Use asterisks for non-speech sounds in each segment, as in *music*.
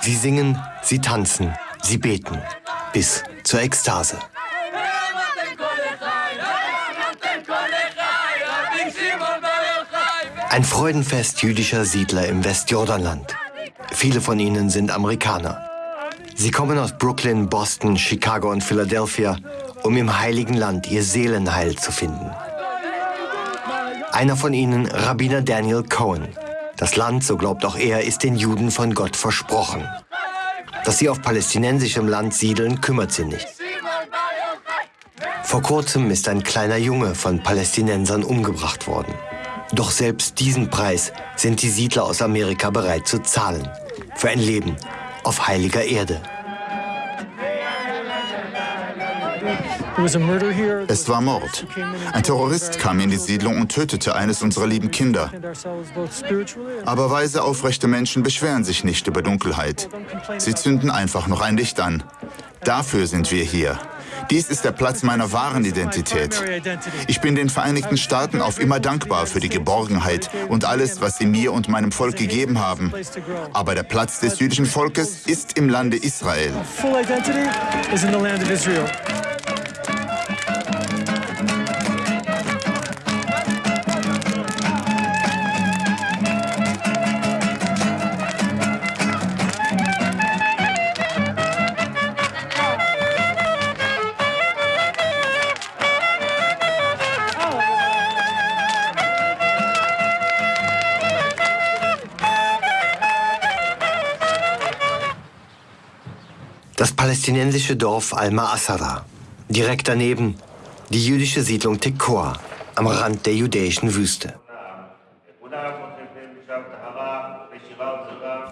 Sie singen, sie tanzen, sie beten. Bis zur Ekstase. Ein Freudenfest jüdischer Siedler im Westjordanland. Viele von ihnen sind Amerikaner. Sie kommen aus Brooklyn, Boston, Chicago und Philadelphia, um im Heiligen Land ihr Seelenheil zu finden. Einer von ihnen, Rabbiner Daniel Cohen. Das Land, so glaubt auch er, ist den Juden von Gott versprochen. Dass sie auf palästinensischem Land siedeln, kümmert sie nicht. Vor kurzem ist ein kleiner Junge von Palästinensern umgebracht worden. Doch selbst diesen Preis sind die Siedler aus Amerika bereit zu zahlen. Für ein Leben auf heiliger Erde. Es war Mord. Ein Terrorist kam in die Siedlung und tötete eines unserer lieben Kinder. Aber weise, aufrechte Menschen beschweren sich nicht über Dunkelheit. Sie zünden einfach noch ein Licht an. Dafür sind wir hier. Dies ist der Platz meiner wahren Identität. Ich bin den Vereinigten Staaten auf immer dankbar für die Geborgenheit und alles, was sie mir und meinem Volk gegeben haben. Aber der Platz des jüdischen Volkes ist im Lande Israel. Palästinensische Dorf Al-Ma'asara. Direkt daneben die jüdische Siedlung Tekoa am Rand der judäischen Wüste.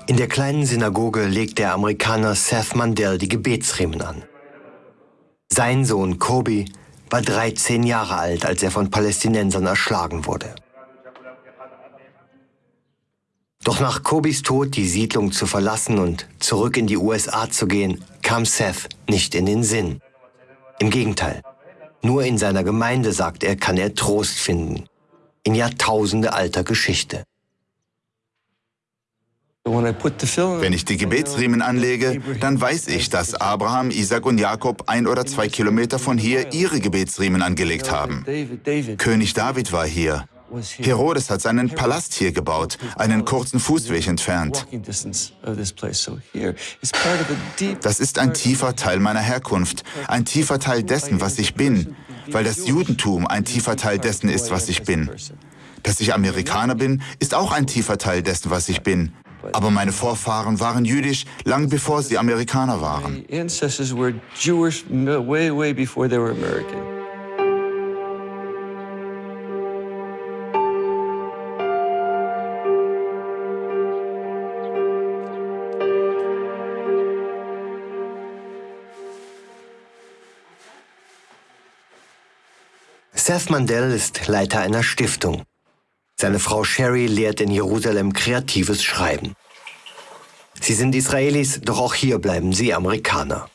In der kleinen Synagoge legt der Amerikaner Seth Mandel die Gebetsriemen an. Sein Sohn Kobi war 13 Jahre alt, als er von Palästinensern erschlagen wurde. Doch nach Kobis Tod die Siedlung zu verlassen und zurück in die USA zu gehen, kam Seth nicht in den Sinn. Im Gegenteil, nur in seiner Gemeinde, sagt er, kann er Trost finden. In Jahrtausende alter Geschichte. Wenn ich die Gebetsriemen anlege, dann weiß ich, dass Abraham, Isaac und Jakob ein oder zwei Kilometer von hier ihre Gebetsriemen angelegt haben. König David war hier. Herodes hat seinen Palast hier gebaut, einen kurzen Fußweg entfernt. Das ist ein tiefer Teil meiner Herkunft, ein tiefer Teil dessen, was ich bin, weil das Judentum ein tiefer Teil dessen ist, was ich bin. Dass ich Amerikaner bin, ist auch ein tiefer Teil dessen, was ich bin. Aber meine Vorfahren waren jüdisch, lang bevor sie Amerikaner waren. Seth Mandel ist Leiter einer Stiftung. Seine Frau Sherry lehrt in Jerusalem kreatives Schreiben. Sie sind Israelis, doch auch hier bleiben sie Amerikaner.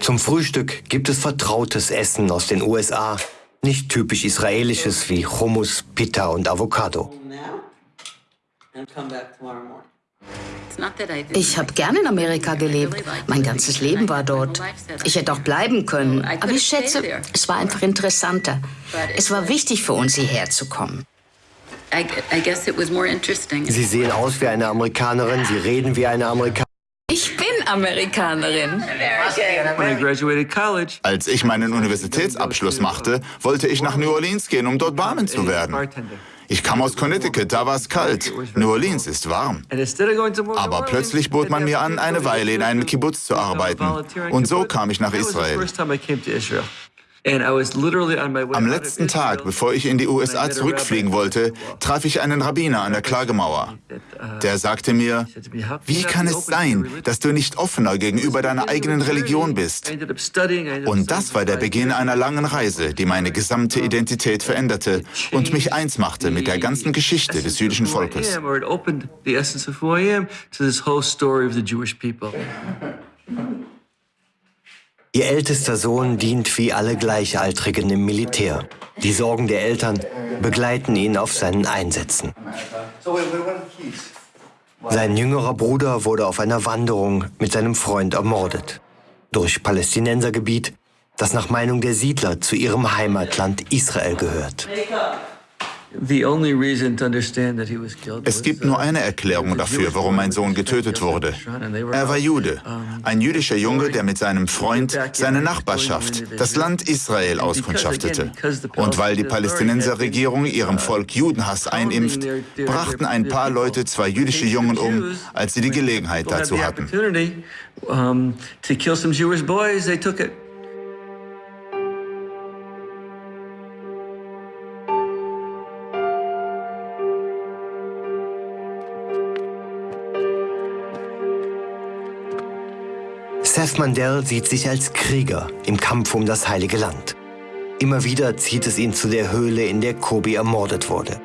Zum Frühstück gibt es vertrautes Essen aus den USA, nicht typisch israelisches wie Hummus, Pita und Avocado. Ich habe gern in Amerika gelebt. Mein ganzes Leben war dort. Ich hätte auch bleiben können. Aber ich schätze, es war einfach interessanter. Es war wichtig für uns, hierher zu kommen. Sie sehen aus wie eine Amerikanerin, Sie reden wie eine Amerikanerin. Ich bin Amerikanerin. Als ich meinen Universitätsabschluss machte, wollte ich nach New Orleans gehen, um dort Barman zu werden. Ich kam aus Connecticut, da war es kalt. New Orleans ist warm. Aber plötzlich bot man mir an, eine Weile in einem Kibbutz zu arbeiten. Und so kam ich nach Israel. Am letzten Tag, bevor ich in die USA zurückfliegen wollte, traf ich einen Rabbiner an der Klagemauer. Der sagte mir, wie kann es sein, dass du nicht offener gegenüber deiner eigenen Religion bist? Und das war der Beginn einer langen Reise, die meine gesamte Identität veränderte und mich eins machte mit der ganzen Geschichte des jüdischen Volkes. Ihr ältester Sohn dient wie alle Gleichaltrigen im Militär. Die Sorgen der Eltern begleiten ihn auf seinen Einsätzen. Sein jüngerer Bruder wurde auf einer Wanderung mit seinem Freund ermordet. Durch Palästinensergebiet, das nach Meinung der Siedler zu ihrem Heimatland Israel gehört. Es gibt nur eine Erklärung dafür, warum mein Sohn getötet wurde. Er war Jude, ein jüdischer Junge, der mit seinem Freund seine Nachbarschaft, das Land Israel, auskundschaftete. Und weil die Palästinenserregierung ihrem Volk Judenhass einimpft, brachten ein paar Leute zwei jüdische Jungen um, als sie die Gelegenheit dazu hatten. Seth Mandel sieht sich als Krieger im Kampf um das Heilige Land. Immer wieder zieht es ihn zu der Höhle, in der Kobi ermordet wurde.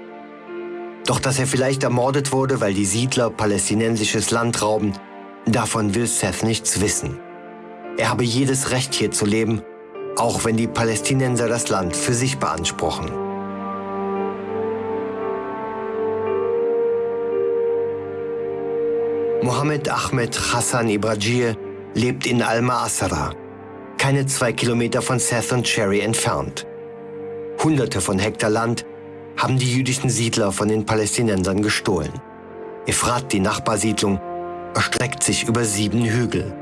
Doch dass er vielleicht ermordet wurde, weil die Siedler palästinensisches Land rauben, davon will Seth nichts wissen. Er habe jedes Recht hier zu leben, auch wenn die Palästinenser das Land für sich beanspruchen. Mohammed Ahmed Hassan Ibrajir lebt in Al-Ma'asara, keine zwei Kilometer von Seth und Cherry entfernt. Hunderte von Hektar Land haben die jüdischen Siedler von den Palästinensern gestohlen. Efrat, die Nachbarsiedlung, erstreckt sich über sieben Hügel.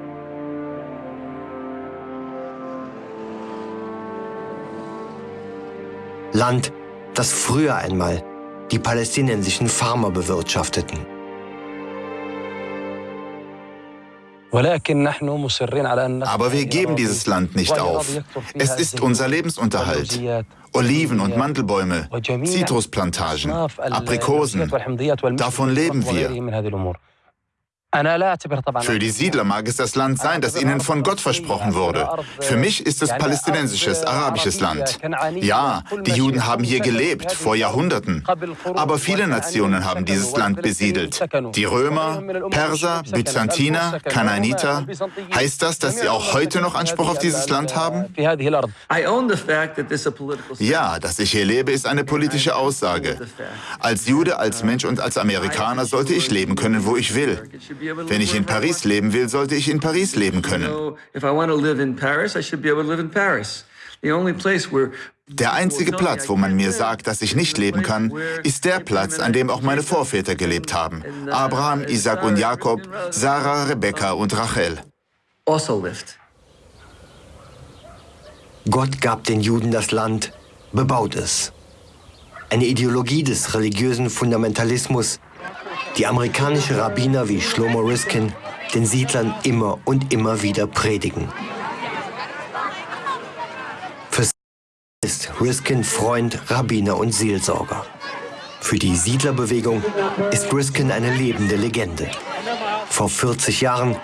Land, das früher einmal die palästinensischen Farmer bewirtschafteten. Aber wir geben dieses Land nicht auf. Es ist unser Lebensunterhalt. Oliven- und Mandelbäume, Zitrusplantagen, Aprikosen, davon leben wir. Für die Siedler mag es das Land sein, das ihnen von Gott versprochen wurde. Für mich ist es palästinensisches, arabisches Land. Ja, die Juden haben hier gelebt, vor Jahrhunderten. Aber viele Nationen haben dieses Land besiedelt. Die Römer, Perser, Byzantiner, Kanaaniter. Heißt das, dass sie auch heute noch Anspruch auf dieses Land haben? Ja, dass ich hier lebe, ist eine politische Aussage. Als Jude, als Mensch und als Amerikaner sollte ich leben können, wo ich will. Wenn ich in Paris leben will, sollte ich in Paris leben können. Der einzige Platz, wo man mir sagt, dass ich nicht leben kann, ist der Platz, an dem auch meine Vorväter gelebt haben. Abraham, Isaac und Jakob, Sarah, Rebekka und Rachel. Gott gab den Juden das Land, bebaut es. Eine Ideologie des religiösen Fundamentalismus, die amerikanische Rabbiner wie Shlomo Riskin den Siedlern immer und immer wieder predigen. Für ist Riskin Freund, Rabbiner und Seelsorger. Für die Siedlerbewegung ist Riskin eine lebende Legende. Vor 40 Jahren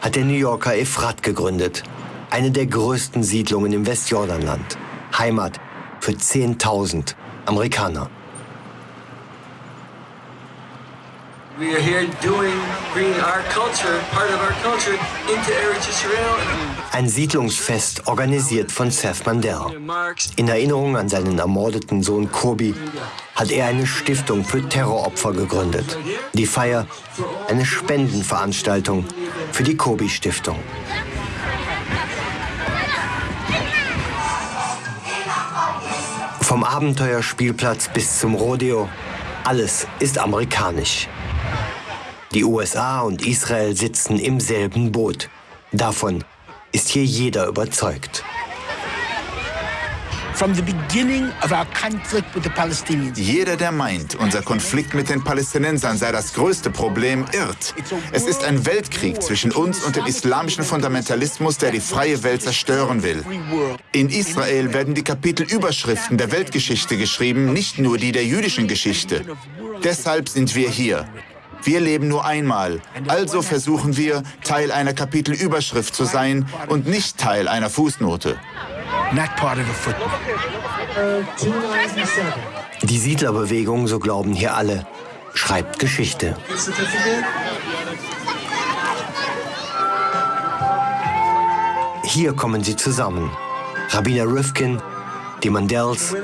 hat der New Yorker Efrat gegründet, eine der größten Siedlungen im Westjordanland, Heimat für 10.000 Amerikaner. We are here doing, bringing our culture, part of our culture, into Eretz Israel. Ein Siedlungsfest organisiert von Seth Mandel. In Erinnerung an seinen ermordeten Sohn Kobi hat er eine Stiftung für Terroropfer gegründet. Die Feier eine Spendenveranstaltung für die Kobi Stiftung. Vom Abenteuerspielplatz bis zum Rodeo, alles ist amerikanisch. Die USA und Israel sitzen im selben Boot. Davon ist hier jeder überzeugt. Jeder, der meint, unser Konflikt mit den Palästinensern sei das größte Problem, irrt. Es ist ein Weltkrieg zwischen uns und dem islamischen Fundamentalismus, der die freie Welt zerstören will. In Israel werden die Kapitelüberschriften der Weltgeschichte geschrieben, nicht nur die der jüdischen Geschichte. Deshalb sind wir hier. Wir leben nur einmal, also versuchen wir, Teil einer Kapitelüberschrift zu sein und nicht Teil einer Fußnote. Die Siedlerbewegung, so glauben hier alle, schreibt Geschichte. Hier kommen sie zusammen. Rabbiner Rifkin, die Mandels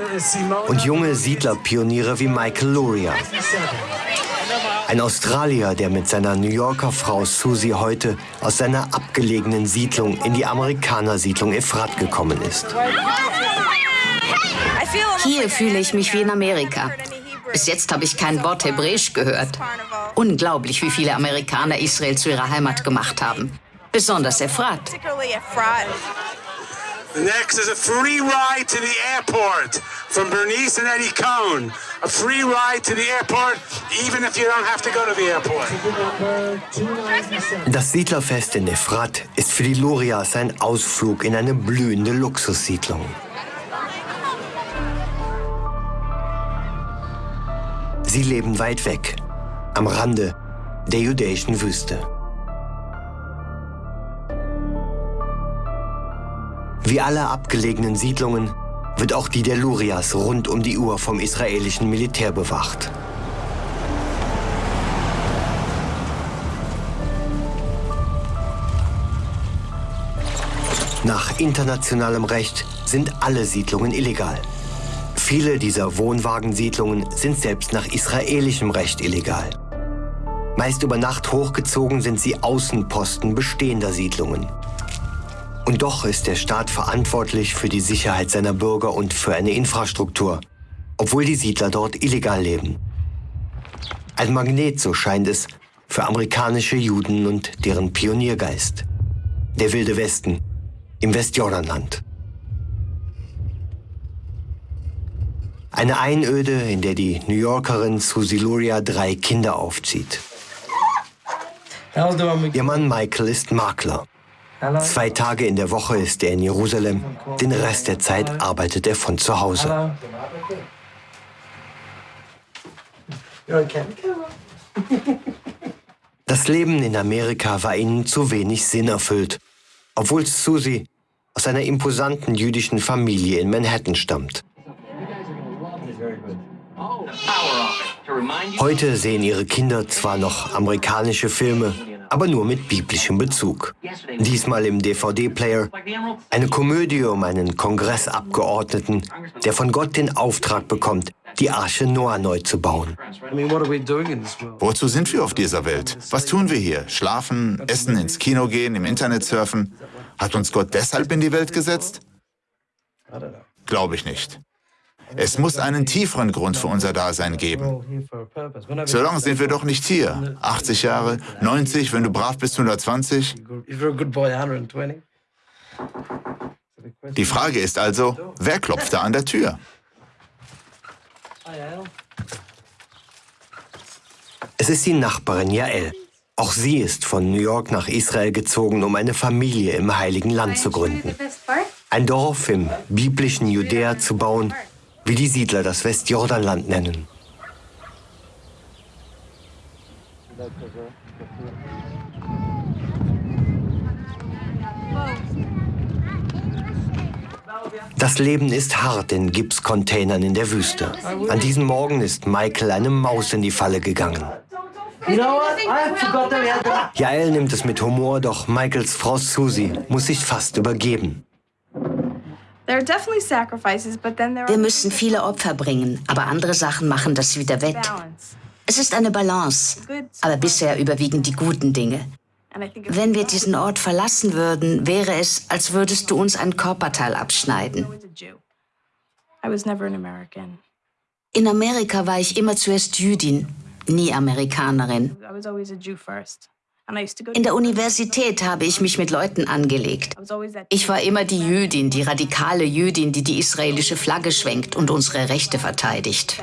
und junge Siedlerpioniere wie Michael Luria. Ein Australier, der mit seiner New Yorker Frau Susie heute aus seiner abgelegenen Siedlung in die Amerikanersiedlung Efrat gekommen ist. Hier fühle ich mich wie in Amerika. Bis jetzt habe ich kein Wort Hebräisch gehört. Unglaublich, wie viele Amerikaner Israel zu ihrer Heimat gemacht haben. Besonders Efrat. The next is a free ride to the airport from Bernice and Eddie Cohn. A free ride to the airport, even if you don't have to go to the airport. Das Siedlerfest in Efrat ist für die Lurias ein Ausflug in eine blühende Luxussiedlung. Sie leben weit weg, am Rande der jüdischen Wüste. Wie alle abgelegenen Siedlungen wird auch die der Lurias rund um die Uhr vom israelischen Militär bewacht. Nach internationalem Recht sind alle Siedlungen illegal. Viele dieser Wohnwagensiedlungen sind selbst nach israelischem Recht illegal. Meist über Nacht hochgezogen sind sie Außenposten bestehender Siedlungen. Und doch ist der Staat verantwortlich für die Sicherheit seiner Bürger und für eine Infrastruktur, obwohl die Siedler dort illegal leben. Ein Magnet, so scheint es, für amerikanische Juden und deren Pioniergeist. Der wilde Westen im Westjordanland. Eine Einöde, in der die New Yorkerin Susie Luria drei Kinder aufzieht. Ihr Mann Michael ist Makler. Zwei Tage in der Woche ist er in Jerusalem, den Rest der Zeit arbeitet er von zu Hause. Das Leben in Amerika war ihnen zu wenig Sinn erfüllt, obwohl Susie aus einer imposanten jüdischen Familie in Manhattan stammt. Heute sehen ihre Kinder zwar noch amerikanische Filme, aber nur mit biblischem Bezug. Diesmal im DVD-Player eine Komödie um einen Kongressabgeordneten, der von Gott den Auftrag bekommt, die Arche Noah neu zu bauen. Wozu sind wir auf dieser Welt? Was tun wir hier? Schlafen, essen, ins Kino gehen, im Internet surfen? Hat uns Gott deshalb in die Welt gesetzt? Glaube ich nicht. Es muss einen tieferen Grund für unser Dasein geben. So lange sind wir doch nicht hier. 80 Jahre, 90, wenn du brav bist, 120. Die Frage ist also, wer klopft da an der Tür? Es ist die Nachbarin Jael. Auch sie ist von New York nach Israel gezogen, um eine Familie im Heiligen Land zu gründen. Ein Dorf im biblischen Judäa zu bauen, wie die Siedler das Westjordanland nennen. Das Leben ist hart in Gipscontainern in der Wüste. An diesem Morgen ist Michael eine Maus in die Falle gegangen. Jael nimmt es mit Humor, doch Michaels Frau Susie muss sich fast übergeben. Wir müssen viele Opfer bringen, aber andere Sachen machen das wieder wett. Es ist eine Balance, aber bisher überwiegen die guten Dinge. Wenn wir diesen Ort verlassen würden, wäre es, als würdest du uns ein Körperteil abschneiden. In Amerika war ich immer zuerst Jüdin, nie Amerikanerin. In der Universität habe ich mich mit Leuten angelegt. Ich war immer die Jüdin, die radikale Jüdin, die die israelische Flagge schwenkt und unsere Rechte verteidigt.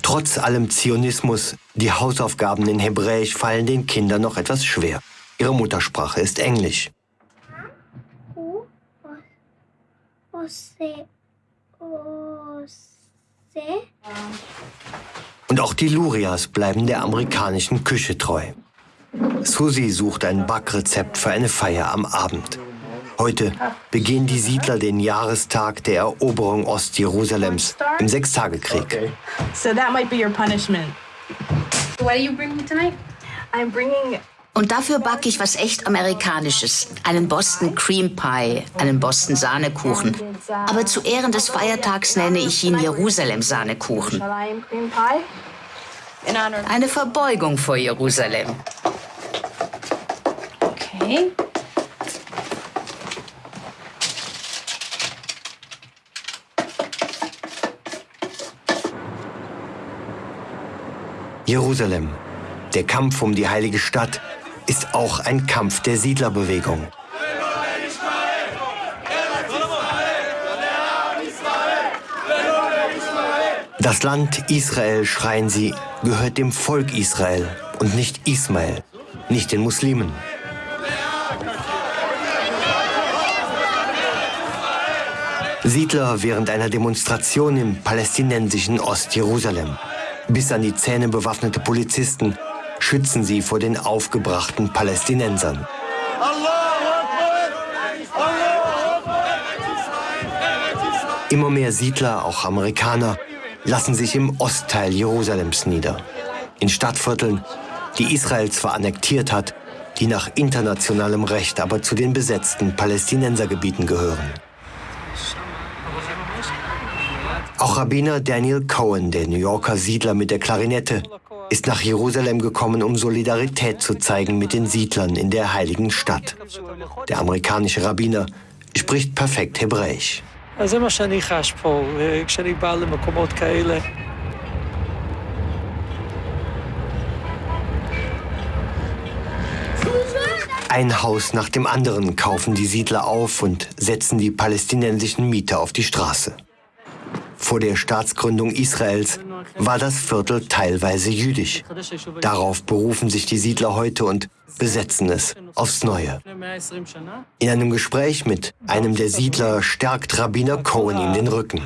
Trotz allem Zionismus, die Hausaufgaben in Hebräisch fallen den Kindern noch etwas schwer. Ihre Muttersprache ist Englisch. Und auch die Lurias bleiben der amerikanischen Küche treu. Susi sucht ein Backrezept für eine Feier am Abend. Heute begehen die Siedler den Jahrestag der Eroberung Ostjerusalems im Sechstagekrieg. Okay. So that might be your punishment. What do you bring me tonight? I'm bringing und dafür backe ich was echt Amerikanisches. Einen Boston Cream Pie, einen Boston Sahnekuchen. Aber zu Ehren des Feiertags nenne ich ihn Jerusalem Sahnekuchen. Eine Verbeugung vor Jerusalem. Okay. Jerusalem, der Kampf um die heilige Stadt, ist auch ein Kampf der Siedlerbewegung. Das Land Israel, schreien sie, gehört dem Volk Israel und nicht Ismael, nicht den Muslimen. Siedler während einer Demonstration im palästinensischen Ostjerusalem. Bis an die Zähne bewaffnete Polizisten schützen sie vor den aufgebrachten Palästinensern. Immer mehr Siedler, auch Amerikaner, lassen sich im Ostteil Jerusalems nieder. In Stadtvierteln, die Israel zwar annektiert hat, die nach internationalem Recht aber zu den besetzten Palästinensergebieten gehören. Auch Rabbiner Daniel Cohen, der New Yorker Siedler mit der Klarinette, ist nach Jerusalem gekommen, um Solidarität zu zeigen mit den Siedlern in der heiligen Stadt. Der amerikanische Rabbiner spricht perfekt Hebräisch. Ein Haus nach dem anderen kaufen die Siedler auf und setzen die palästinensischen Mieter auf die Straße. Vor der Staatsgründung Israels war das Viertel teilweise jüdisch. Darauf berufen sich die Siedler heute und besetzen es aufs Neue. In einem Gespräch mit einem der Siedler stärkt Rabbiner Cohen ihm den Rücken.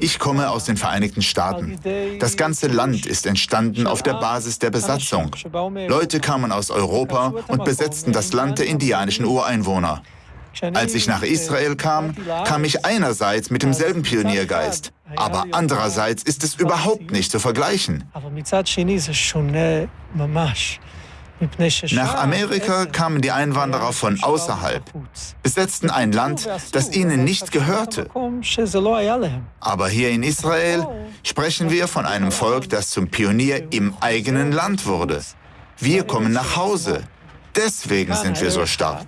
Ich komme aus den Vereinigten Staaten. Das ganze Land ist entstanden auf der Basis der Besatzung. Leute kamen aus Europa und besetzten das Land der indianischen Ureinwohner. Als ich nach Israel kam, kam ich einerseits mit demselben Pioniergeist, aber andererseits ist es überhaupt nicht zu vergleichen. Nach Amerika kamen die Einwanderer von außerhalb, besetzten ein Land, das ihnen nicht gehörte. Aber hier in Israel sprechen wir von einem Volk, das zum Pionier im eigenen Land wurde. Wir kommen nach Hause. Deswegen sind wir so stark.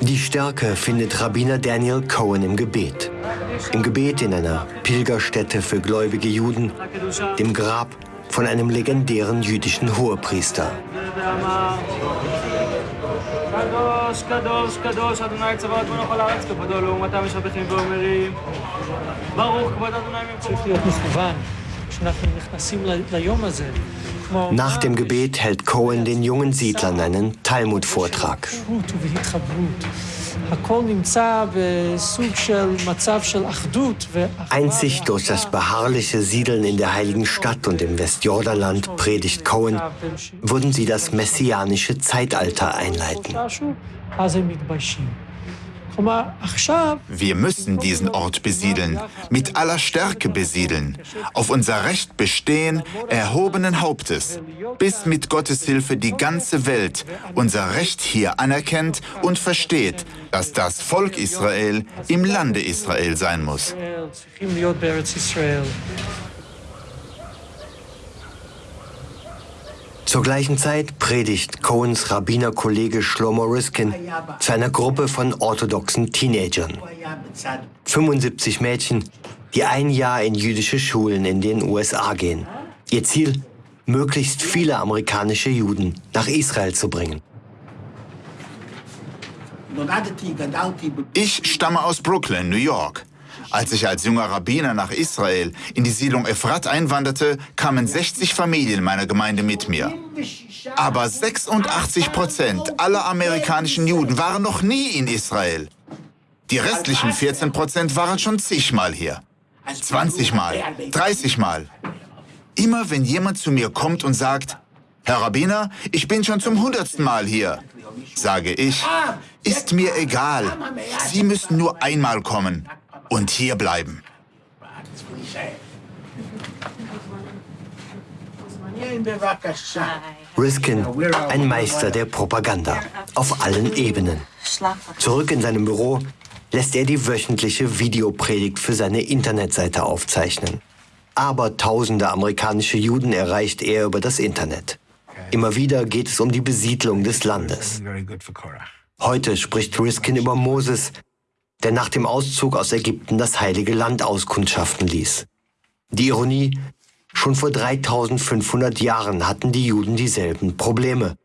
Die Stärke findet Rabbiner Daniel Cohen im Gebet. Im Gebet in einer Pilgerstätte für gläubige Juden, dem Grab von einem legendären jüdischen Hohepriester. Nach dem Gebet hält Cohen den jungen Siedlern einen Talmud-Vortrag. Einzig durch das beharrliche Siedeln in der Heiligen Stadt und im Westjordanland, predigt Cohen, würden sie das messianische Zeitalter einleiten. Wir müssen diesen Ort besiedeln, mit aller Stärke besiedeln, auf unser Recht bestehen, erhobenen Hauptes, bis mit Gottes Hilfe die ganze Welt unser Recht hier anerkennt und versteht, dass das Volk Israel im Lande Israel sein muss. Zur gleichen Zeit predigt Cohens Rabbinerkollege Shlomo Riskin zu einer Gruppe von orthodoxen Teenagern. 75 Mädchen, die ein Jahr in jüdische Schulen in den USA gehen. Ihr Ziel, möglichst viele amerikanische Juden nach Israel zu bringen. Ich stamme aus Brooklyn, New York. Als ich als junger Rabbiner nach Israel in die Siedlung Efrat einwanderte, kamen 60 Familien meiner Gemeinde mit mir. Aber 86 Prozent aller amerikanischen Juden waren noch nie in Israel. Die restlichen 14 Prozent waren schon zigmal hier. 20 Mal, 30 Mal. Immer wenn jemand zu mir kommt und sagt, Herr Rabbiner, ich bin schon zum hundertsten Mal hier, sage ich, ist mir egal. Sie müssen nur einmal kommen und hier bleiben. Riskin, ein Meister der Propaganda, auf allen Ebenen. Zurück in seinem Büro lässt er die wöchentliche Videopredigt für seine Internetseite aufzeichnen. Aber tausende amerikanische Juden erreicht er über das Internet. Immer wieder geht es um die Besiedlung des Landes. Heute spricht Riskin über Moses, der nach dem Auszug aus Ägypten das heilige Land auskundschaften ließ. Die Ironie, schon vor 3500 Jahren hatten die Juden dieselben Probleme.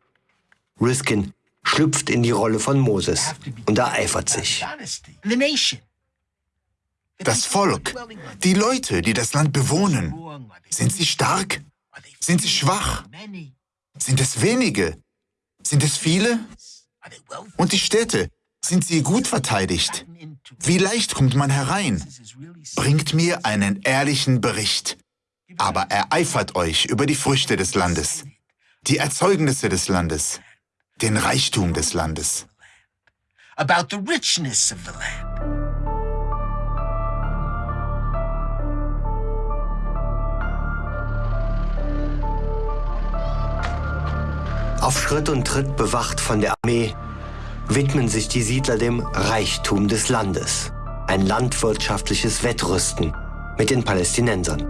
Riskin schlüpft in die Rolle von Moses und ereifert sich. Das Volk, die Leute, die das Land bewohnen, sind sie stark? Sind sie schwach? Sind es wenige? Sind es viele? Und die Städte, sind sie gut verteidigt? Wie leicht kommt man herein? Bringt mir einen ehrlichen Bericht. Aber ereifert euch über die Früchte des Landes, die Erzeugnisse des Landes, den Reichtum des Landes. About the richness of the land. Auf Schritt und Tritt bewacht von der Armee widmen sich die Siedler dem Reichtum des Landes. Ein landwirtschaftliches Wettrüsten mit den Palästinensern.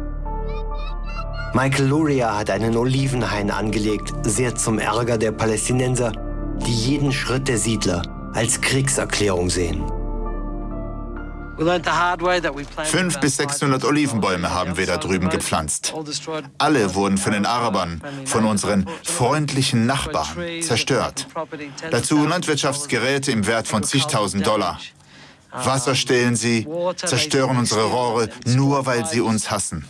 Michael Luria hat einen Olivenhain angelegt, sehr zum Ärger der Palästinenser, die jeden Schritt der Siedler als Kriegserklärung sehen. Fünf bis 600 Olivenbäume haben wir da drüben gepflanzt. Alle wurden von den Arabern, von unseren freundlichen Nachbarn, zerstört. Dazu Landwirtschaftsgeräte im Wert von zigtausend Dollar. Wasser stehlen sie, zerstören unsere Rohre, nur weil sie uns hassen.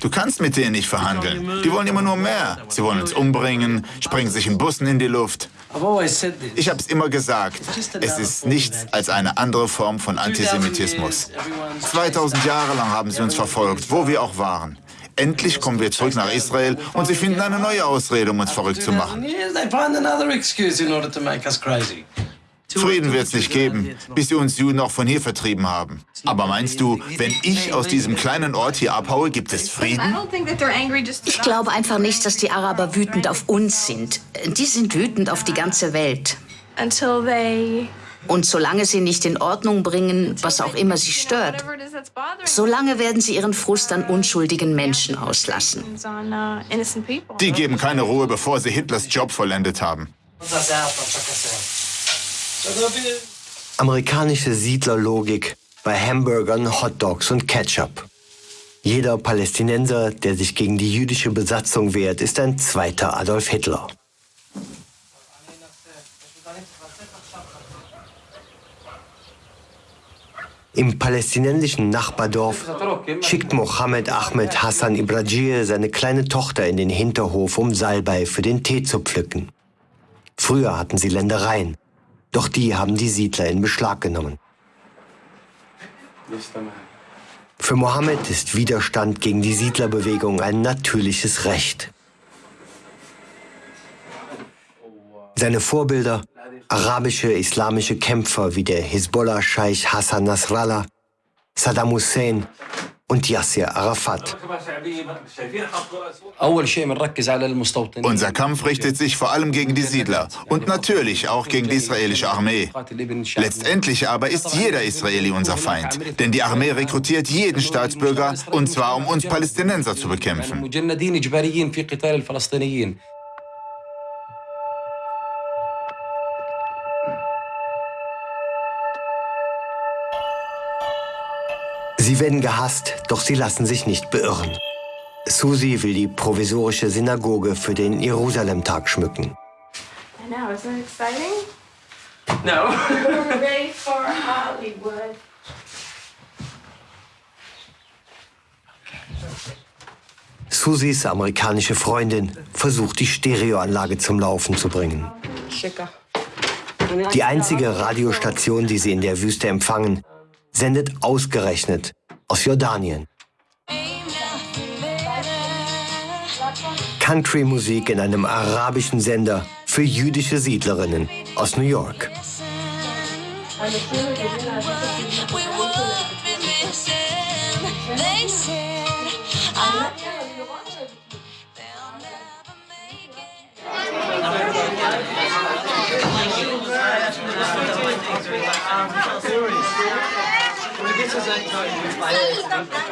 Du kannst mit denen nicht verhandeln. Die wollen immer nur mehr. Sie wollen uns umbringen, sprengen sich in Bussen in die Luft. Ich habe es immer gesagt, es ist nichts als eine andere Form von Antisemitismus. 2000 Jahre lang haben sie uns verfolgt, wo wir auch waren. Endlich kommen wir zurück nach Israel und sie finden eine neue Ausrede, um uns verrückt zu machen. Frieden wird es nicht geben, bis sie uns Juden auch von hier vertrieben haben. Aber meinst du, wenn ich aus diesem kleinen Ort hier abhaue, gibt es Frieden? Ich glaube einfach nicht, dass die Araber wütend auf uns sind. Die sind wütend auf die ganze Welt. Und solange sie nicht in Ordnung bringen, was auch immer sie stört, solange werden sie ihren Frust an unschuldigen Menschen auslassen. Die geben keine Ruhe, bevor sie Hitlers Job vollendet haben. Amerikanische Siedlerlogik bei Hamburgern, Hotdogs und Ketchup. Jeder Palästinenser, der sich gegen die jüdische Besatzung wehrt, ist ein zweiter Adolf Hitler. Im palästinensischen Nachbardorf schickt Mohammed Ahmed Hassan Ibrajir seine kleine Tochter in den Hinterhof, um Salbei für den Tee zu pflücken. Früher hatten sie Ländereien. Doch die haben die Siedler in Beschlag genommen. Für Mohammed ist Widerstand gegen die Siedlerbewegung ein natürliches Recht. Seine Vorbilder, arabische islamische Kämpfer wie der Hisbollah-Scheich Hassan Nasrallah, Saddam Hussein und Yasser Arafat. Unser Kampf richtet sich vor allem gegen die Siedler und natürlich auch gegen die israelische Armee. Letztendlich aber ist jeder Israeli unser Feind, denn die Armee rekrutiert jeden Staatsbürger und zwar um uns Palästinenser zu bekämpfen. Sie werden gehasst, doch sie lassen sich nicht beirren. Susi will die provisorische Synagoge für den Jerusalem-Tag schmücken. I know, isn't it exciting? No. *laughs* Hooray for Hollywood. Susis amerikanische Freundin versucht, die Stereoanlage zum Laufen zu bringen. Die einzige Radiostation, die sie in der Wüste empfangen, sendet ausgerechnet aus Jordanien. Country-Musik in einem arabischen Sender für jüdische Siedlerinnen aus New York.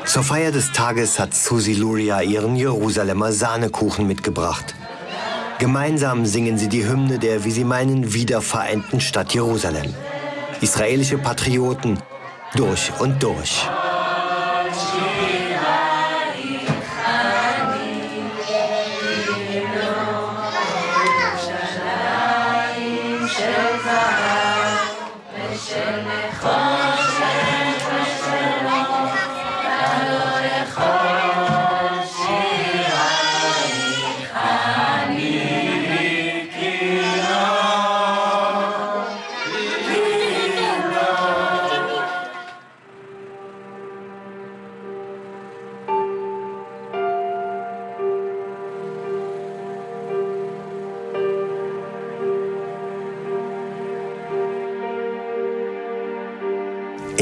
Zur Feier des Tages hat Susi Luria ihren Jerusalemer Sahnekuchen mitgebracht. Gemeinsam singen sie die Hymne der, wie sie meinen, wiedervereinten Stadt Jerusalem. Israelische Patrioten durch und durch.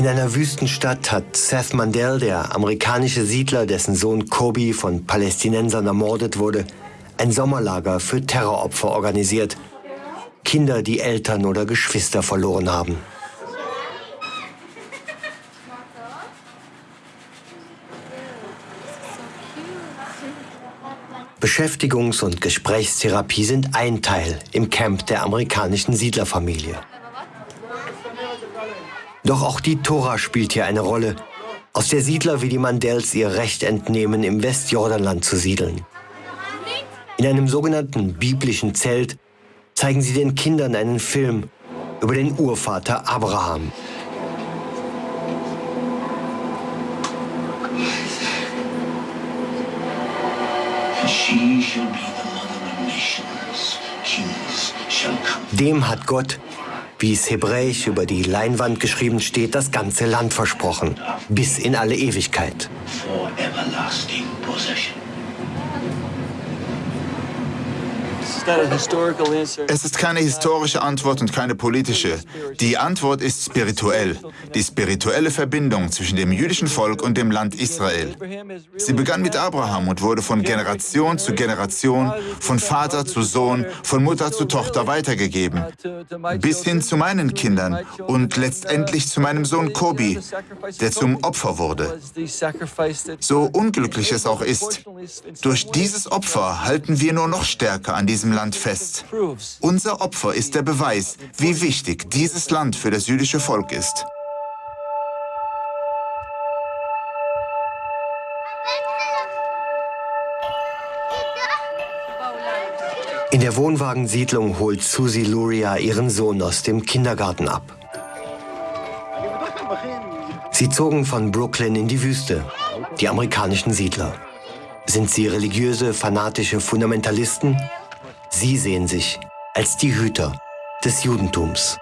In einer Wüstenstadt hat Seth Mandel, der amerikanische Siedler, dessen Sohn Kobi von Palästinensern ermordet wurde, ein Sommerlager für Terroropfer organisiert. Kinder, die Eltern oder Geschwister verloren haben. Beschäftigungs- und Gesprächstherapie sind ein Teil im Camp der amerikanischen Siedlerfamilie. Doch auch die Tora spielt hier eine Rolle, aus der Siedler wie die Mandels ihr Recht entnehmen, im Westjordanland zu siedeln. In einem sogenannten biblischen Zelt zeigen sie den Kindern einen Film über den Urvater Abraham. Dem hat Gott wie es hebräisch über die Leinwand geschrieben steht, das ganze Land versprochen, bis in alle Ewigkeit. Es ist keine historische Antwort und keine politische. Die Antwort ist spirituell. Die spirituelle Verbindung zwischen dem jüdischen Volk und dem Land Israel. Sie begann mit Abraham und wurde von Generation zu Generation, von Vater zu Sohn, von Mutter zu Tochter weitergegeben. Bis hin zu meinen Kindern und letztendlich zu meinem Sohn Kobi, der zum Opfer wurde. So unglücklich es auch ist, durch dieses Opfer halten wir nur noch stärker an diesem Land fest. Unser Opfer ist der Beweis, wie wichtig dieses Land für das jüdische Volk ist. In der Wohnwagensiedlung holt Susi Luria ihren Sohn aus dem Kindergarten ab. Sie zogen von Brooklyn in die Wüste, die amerikanischen Siedler. Sind sie religiöse, fanatische Fundamentalisten Sie sehen sich als die Hüter des Judentums.